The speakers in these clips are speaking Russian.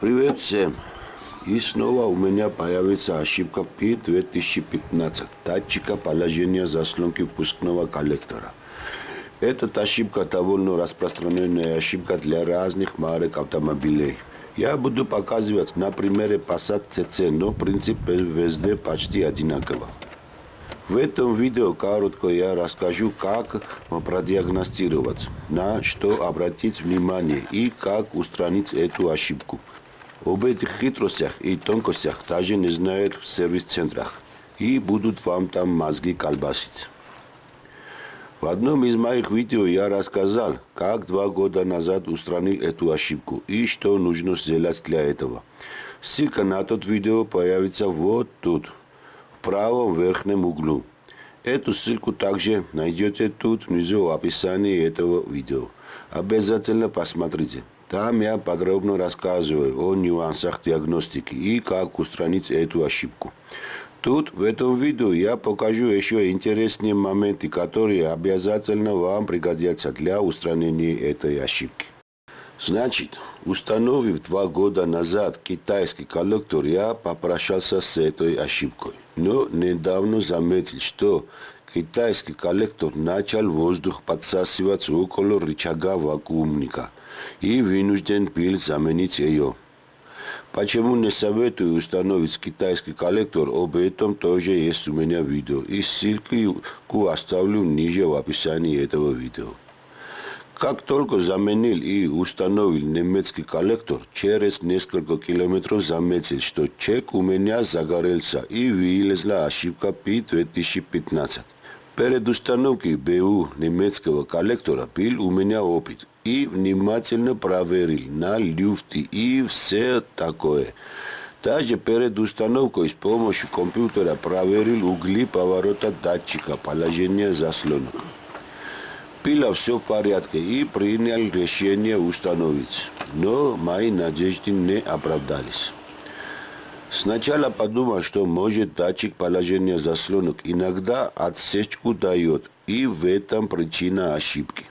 Привет всем! И снова у меня появится ошибка P2015 датчика положения заслонки впускного коллектора. Эта ошибка довольно распространенная ошибка для разных марок автомобилей. Я буду показывать на примере Passat CC, но принцип везде почти одинаковый. В этом видео коротко я расскажу, как продиагностировать, на что обратить внимание и как устранить эту ошибку. Об этих хитростях и тонкостях даже не знают в сервис-центрах и будут вам там мозги колбасить. В одном из моих видео я рассказал, как два года назад устранил эту ошибку и что нужно сделать для этого. Ссылка на тот видео появится вот тут правом верхнем углу. Эту ссылку также найдете тут внизу в описании этого видео. Обязательно посмотрите. Там я подробно рассказываю о нюансах диагностики и как устранить эту ошибку. Тут, в этом видео, я покажу еще интересные моменты, которые обязательно вам пригодятся для устранения этой ошибки. Значит, установив два года назад китайский коллектор, я попрощался с этой ошибкой. Но недавно заметил, что китайский коллектор начал воздух подсасывать около рычага вакуумника и вынужден был заменить ее. Почему не советую установить китайский коллектор, об этом тоже есть у меня видео. И ссылку оставлю ниже в описании этого видео. Как только заменил и установил немецкий коллектор, через несколько километров заметил, что чек у меня загорелся и вылезла ошибка P2015. Перед установки БУ немецкого коллектора пил у меня опыт и внимательно проверил на люфты и все такое. Также перед установкой с помощью компьютера проверил угли поворота датчика положения заслонок. Пила все в порядке и принял решение установить, но мои надежды не оправдались. Сначала подумал, что может датчик положения заслонок иногда отсечку дает, и в этом причина ошибки.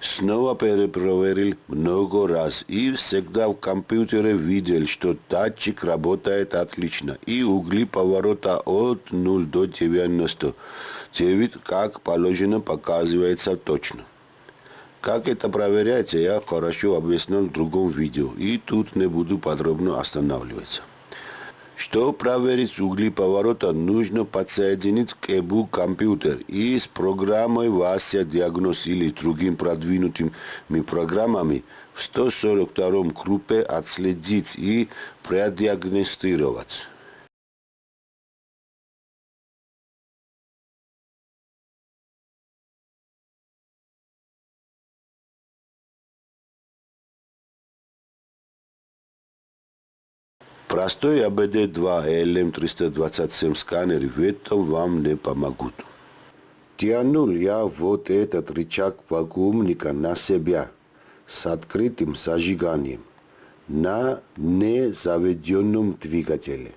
Снова перепроверил много раз и всегда в компьютере видел, что датчик работает отлично и угли поворота от 0 до 90. Девять, как положено, показывается точно. Как это проверяется, я хорошо объяснил в другом видео и тут не буду подробно останавливаться. Чтобы проверить угли поворота, нужно подсоединить к ЭБУ компьютер и с программой Вася Диагноз или другим продвинутыми программами в 142 группе отследить и продиагностировать. Простой АБД-2 LM327 сканер в этом вам не помогут. Тянул я вот этот рычаг вакуумника на себя с открытым зажиганием на незаведенном двигателе.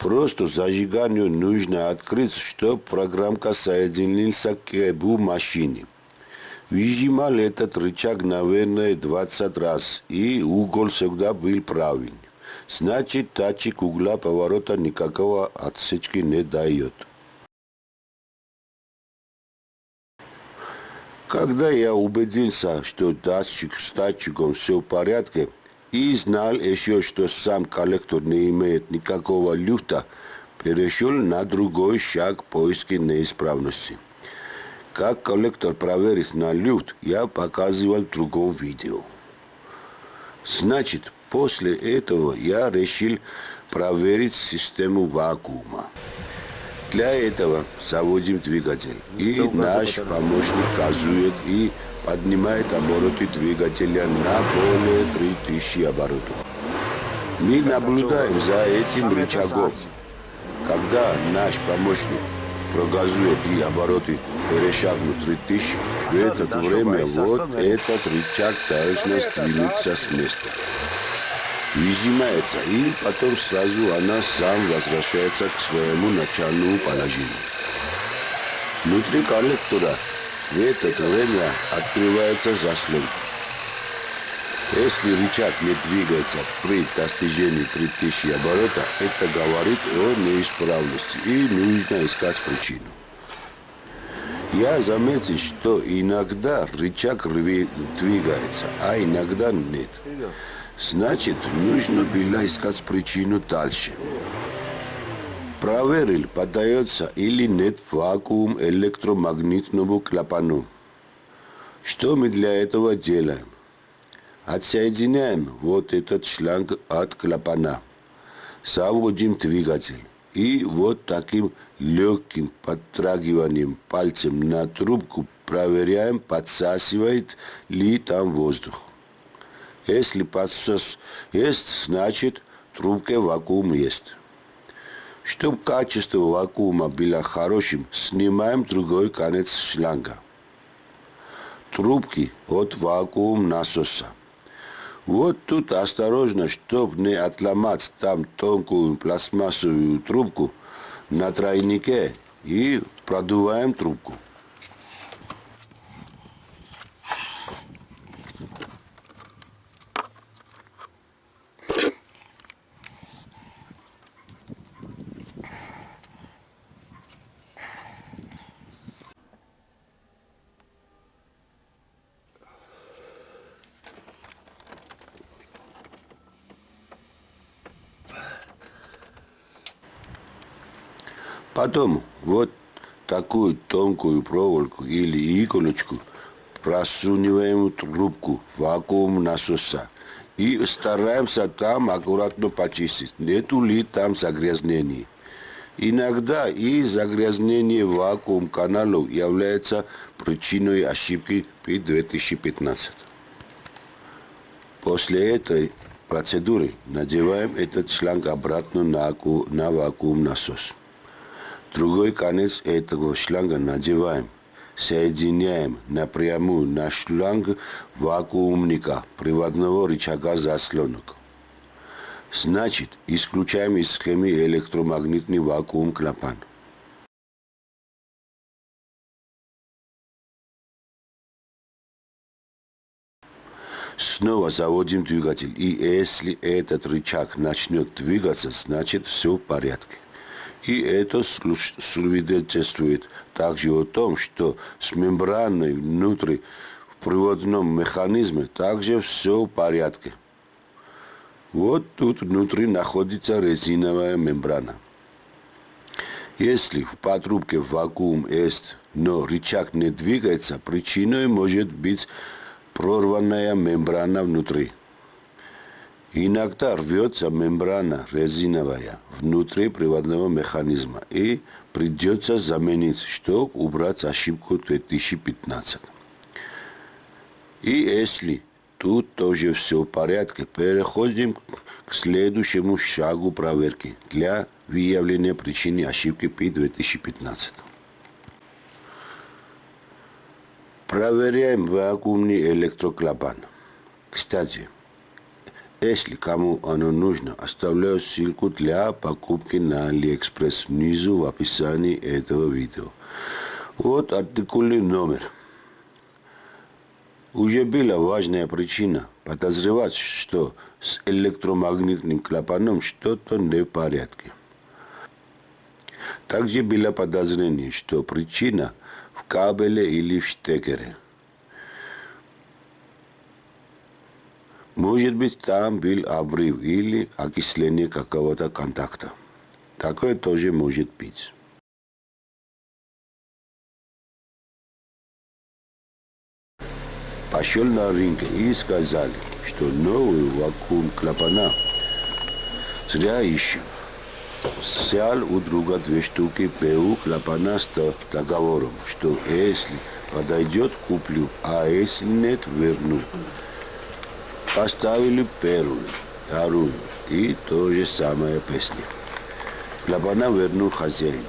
Просто зажиганию нужно открыть, чтобы программка соединился к ЭБУ машине. Выжимал этот рычаг, наверное, 20 раз, и угол всегда был правильный. Значит, датчик угла поворота никакого отсечки не дает. Когда я убедился, что датчик с датчиком все в порядке, и знал еще, что сам коллектор не имеет никакого люфта, перешел на другой шаг поиски неисправности. Как коллектор проверить на люфт, я показывал в другом видео. Значит, После этого я решил проверить систему вакуума. Для этого заводим двигатель. И наш помощник газует и поднимает обороты двигателя на более 3000 оборотов. Мы наблюдаем за этим рычагом. Когда наш помощник прогазует и обороты перешагнут 3000, в это время вот этот рычаг должен сдвинуться с места выжимается, и потом сразу она сам возвращается к своему начальному положению. Внутри коллектора в это время открывается заслонка. Если рычаг не двигается при достижении 3000 оборота, это говорит о неисправности и нужно искать причину. Я заметил, что иногда рычаг двигается, а иногда нет. Значит, нужно было искать причину дальше. Проверил, подается или нет вакуум электромагнитному клапану. Что мы для этого делаем? Отсоединяем вот этот шланг от клапана. Заводим двигатель. И вот таким легким подтрагиванием пальцем на трубку проверяем, подсасывает ли там воздух. Если подсос есть, значит в трубке вакуум есть. Чтобы качество вакуума было хорошим, снимаем другой конец шланга. Трубки от вакуум насоса. Вот тут осторожно, чтобы не отломать там тонкую пластмассовую трубку на тройнике и продуваем трубку. Потом вот такую тонкую проволоку или иголочку просуниваем трубку вакуум насоса и стараемся там аккуратно почистить, нету ли там загрязнений. Иногда и загрязнение вакуум каналов является причиной ошибки при 2015. После этой процедуры надеваем этот шланг обратно на, на вакуум насос. Другой конец этого шланга надеваем. Соединяем напрямую на шланг вакуумника приводного рычага заслонок. Значит, исключаем из схемы электромагнитный вакуум клапан. Снова заводим двигатель. И если этот рычаг начнет двигаться, значит все в порядке. И это свидетельствует также о том, что с мембраной внутри в приводном механизме также все в порядке. Вот тут внутри находится резиновая мембрана. Если в патрубке вакуум есть, но рычаг не двигается, причиной может быть прорванная мембрана внутри. Иногда рвется мембрана резиновая внутри приводного механизма и придется заменить, чтобы убрать ошибку 2015. И если тут тоже все в порядке, переходим к следующему шагу проверки для выявления причины ошибки при 2015. Проверяем вакуумный электроклапан. Кстати, если кому оно нужно, оставляю ссылку для покупки на Алиэкспресс внизу в описании этого видео. Вот артикульный номер. Уже была важная причина подозревать, что с электромагнитным клапаном что-то не в порядке. Также было подозрение, что причина в кабеле или в штекере – Может быть, там был обрыв или окисление какого-то контакта. Такое тоже может быть. Пошел на рынок и сказали, что новый вакуум клапана зря ищем. Взял у друга две штуки ПУ клапана с договором, что если подойдет, куплю, а если нет, верну. Поставили первую, вторую и то же самое песня. Клапана вернул хозяин.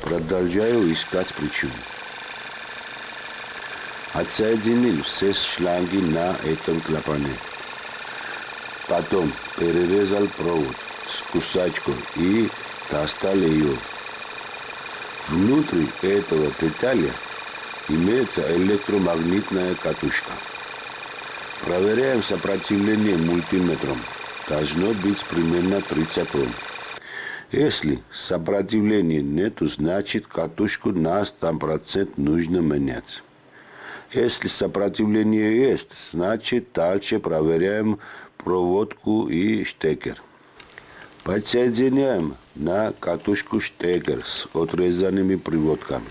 Продолжаю искать причину. Отсоединил все шланги на этом клапане. Потом перерезал провод с кусачкой и достал ее. Внутри этого деталя имеется электромагнитная катушка. Проверяем сопротивление мультиметром. Должно быть примерно 30 Ом. Если сопротивления нету, значит катушку на 100% нужно менять. Если сопротивление есть, значит дальше проверяем проводку и штекер. Подсоединяем на катушку штекер с отрезанными приводками.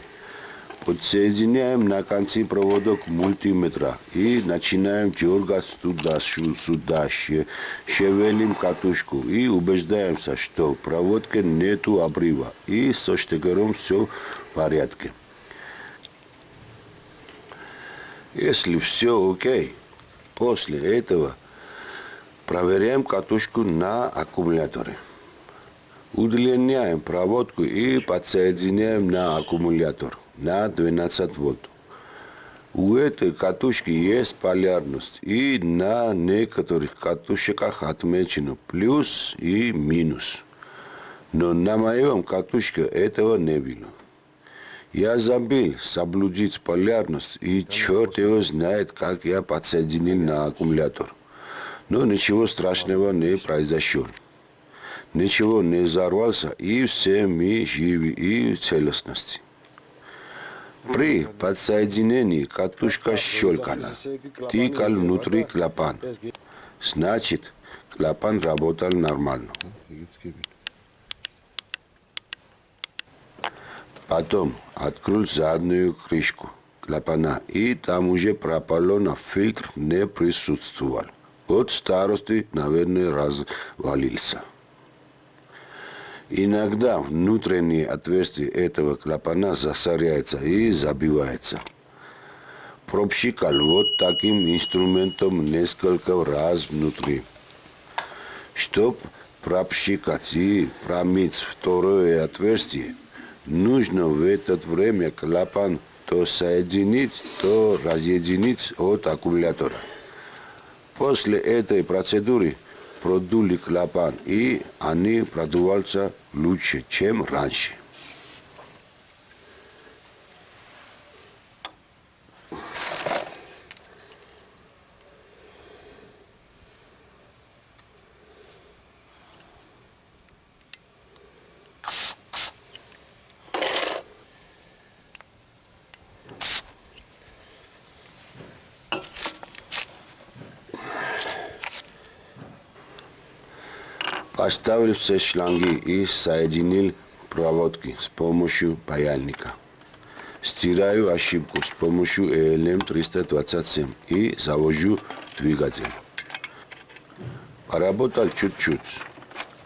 Подсоединяем на конце проводок мультиметра и начинаем дергать туда-сюда, шевелим катушку и убеждаемся, что в проводке нету обрыва и со штекером все в порядке. Если все окей, после этого проверяем катушку на аккумуляторе. Удлиняем проводку и подсоединяем на аккумулятор на 12 вольт. У этой катушки есть полярность, и на некоторых катушках отмечено плюс и минус. Но на моем катушке этого не было. Я забыл соблюдить полярность, и черт его знает, как я подсоединил на аккумулятор. Но ничего страшного не произошло. Ничего не взорвался, и все мы живы и в целостности. При подсоединении катушка щелкала, тикал внутри клапан. Значит, клапан работал нормально. Потом открыл заднюю крышку клапана, и там уже пропаллона фильтр не присутствовал. От старости, наверное, развалился. Иногда внутреннее отверстие этого клапана засоряется и забивается. Пропщикал вот таким инструментом несколько раз внутри. Чтоб пропщикать и промыть второе отверстие, нужно в это время клапан то соединить, то разъединить от аккумулятора. После этой процедуры продули клапан, и они продуваются лучше, чем раньше. Поставил все шланги и соединил проводки с помощью паяльника. Стираю ошибку с помощью ELM327 и завожу двигатель. Поработал чуть-чуть.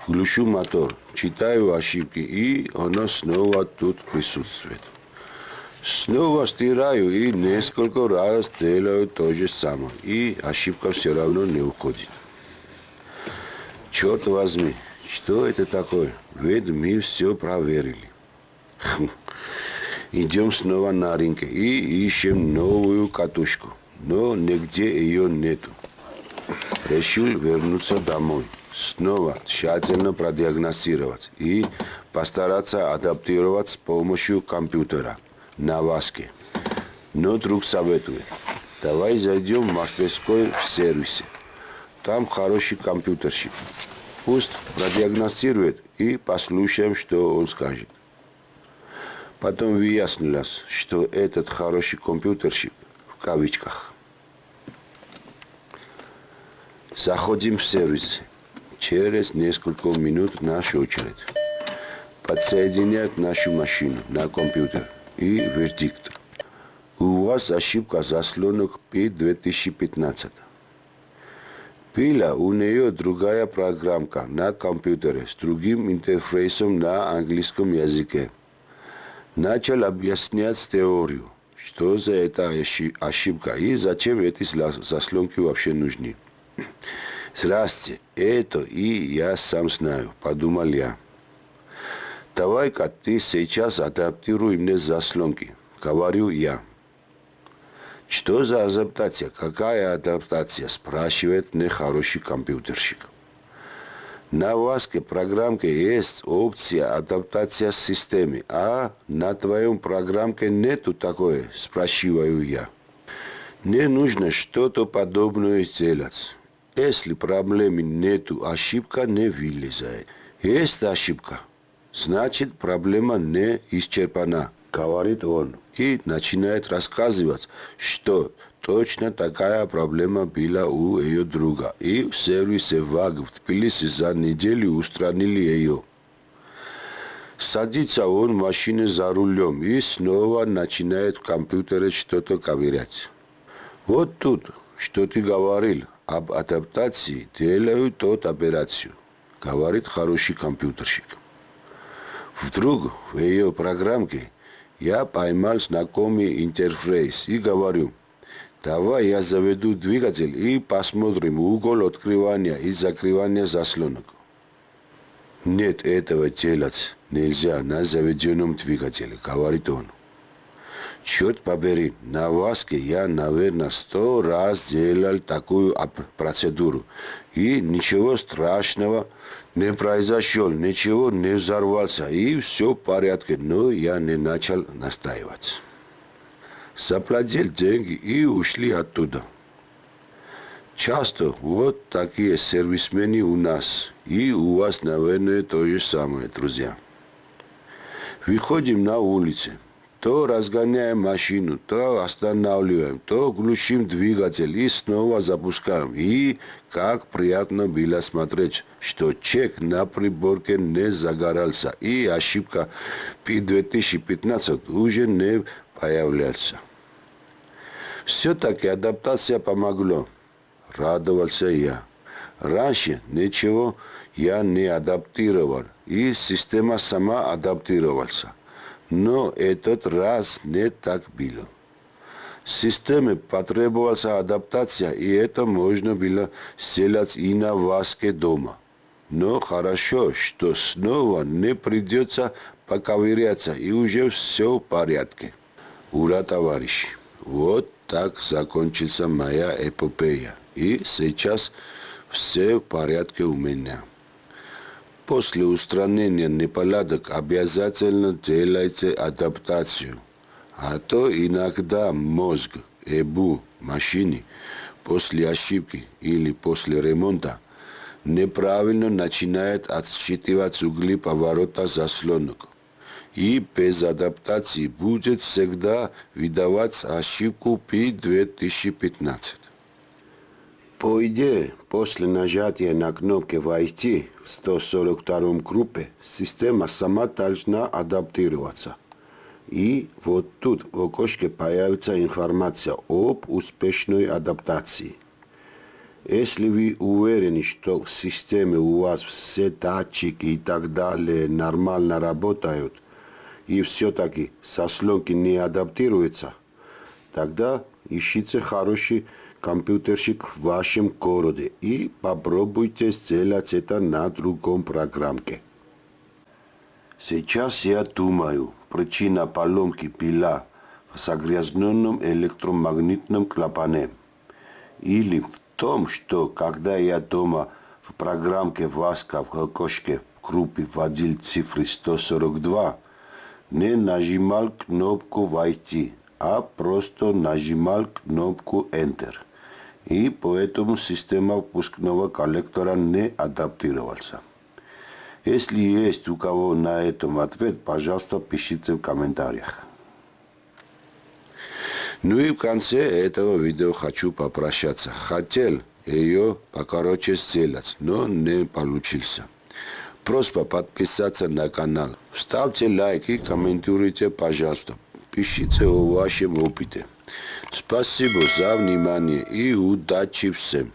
Глушу мотор, читаю ошибки и оно снова тут присутствует. Снова стираю и несколько раз делаю то же самое. И ошибка все равно не уходит. Черт возьми, что это такое? Ведь мы все проверили. Идем снова на рынке и ищем новую катушку. Но нигде ее нету. Решил вернуться домой. Снова тщательно продиагностировать и постараться адаптировать с помощью компьютера на васке. Но друг советует, давай зайдем в мастерской в сервисе. Там хороший компьютерщик. Пусть продиагностирует и послушаем, что он скажет. Потом выяснилось, что этот хороший компьютерщик в кавычках. Заходим в сервис. Через несколько минут наша очередь. Подсоединяют нашу машину на компьютер и вердикт. У вас ошибка заслонок P2015. Пила у нее другая программка на компьютере с другим интерфейсом на английском языке. Начал объяснять теорию, что за это ошибка и зачем эти заслонки вообще нужны. Здрасте, это и я сам знаю, подумал я. Давай-ка ты сейчас адаптируй мне заслонки, говорю я. Что за адаптация? Какая адаптация? Спрашивает нехороший компьютерщик. На васке программке есть опция адаптация системы, а на твоем программке нету такой, спрашиваю я. Не нужно что-то подобное сделать. Если проблемы нету, ошибка не вылезает. Есть ошибка, значит проблема не исчерпана, говорит он. И начинает рассказывать, что точно такая проблема была у ее друга. И в сервисе ВАГ в Тбилиси за неделю устранили ее. Садится он в машине за рулем и снова начинает в компьютере что-то ковырять. Вот тут, что ты говорил об адаптации, делаю тот операцию, говорит хороший компьютерщик. Вдруг в ее программке я поймал знакомый интерфейс и говорю, давай я заведу двигатель и посмотрим угол открывания и закрывания заслонок. Нет, этого делать нельзя на заведенном двигателе, говорит он. Черт побери, на Васке я, наверное, сто раз делал такую процедуру. И ничего страшного не произошло, ничего не взорвался, и все в порядке. Но я не начал настаивать. Заплатил деньги и ушли оттуда. Часто вот такие сервисмены у нас, и у вас, наверное, то же самое, друзья. Выходим на улицу, то разгоняем машину, то останавливаем, то глушим двигатель и снова запускаем. И как приятно было смотреть, что чек на приборке не загорался, и ошибка P2015 уже не появляется. Все-таки адаптация помогла радовался я. Раньше ничего я не адаптировал, и система сама адаптировался. Но этот раз не так было. Системе потребовалась адаптация, и это можно было сделать и на Васке дома. Но хорошо, что снова не придется поковыряться, и уже все в порядке. Ура, товарищи! Вот так закончится моя эпопея. И сейчас все в порядке у меня. После устранения неполадок обязательно делайте адаптацию. А то иногда мозг, ЭБУ, машине после ошибки или после ремонта неправильно начинает отсчитывать угли поворота заслонок. И без адаптации будет всегда выдавать ошибку P2015. По идее, после нажатия на кнопки «Войти» в 142 группе, система сама должна адаптироваться. И вот тут в окошке появится информация об успешной адаптации. Если вы уверены, что в системе у вас все датчики и так далее нормально работают, и все-таки сослонки не адаптируются, тогда ищите хороший компьютерщик в вашем городе и попробуйте сделать это на другом программке. Сейчас я думаю, причина поломки была в загрязненном электромагнитном клапане. Или в том, что когда я дома в программке ВАСКа в окошке группы вводил цифры 142, не нажимал кнопку «Войти», а просто нажимал кнопку «Enter» и поэтому система выпускного коллектора не адаптировался. Если есть у кого на этом ответ, пожалуйста, пишите в комментариях. Ну и в конце этого видео хочу попрощаться. Хотел ее покороче сделать, но не получился. Просьба подписаться на канал. Ставьте лайки, комментируйте, пожалуйста. Пишите о вашем опыте. Спасибо за внимание и удачи всем.